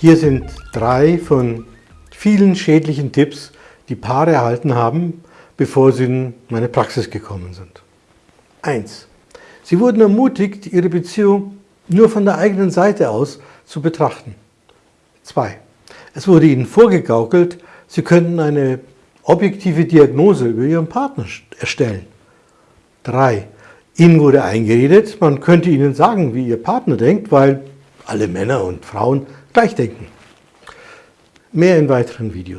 Hier sind drei von vielen schädlichen Tipps, die Paare erhalten haben, bevor sie in meine Praxis gekommen sind. 1. Sie wurden ermutigt, ihre Beziehung nur von der eigenen Seite aus zu betrachten. 2. Es wurde ihnen vorgegaukelt, sie könnten eine objektive Diagnose über ihren Partner erstellen. 3. Ihnen wurde eingeredet, man könnte ihnen sagen, wie ihr Partner denkt, weil alle Männer und Frauen gleich denken. Mehr in weiteren Videos.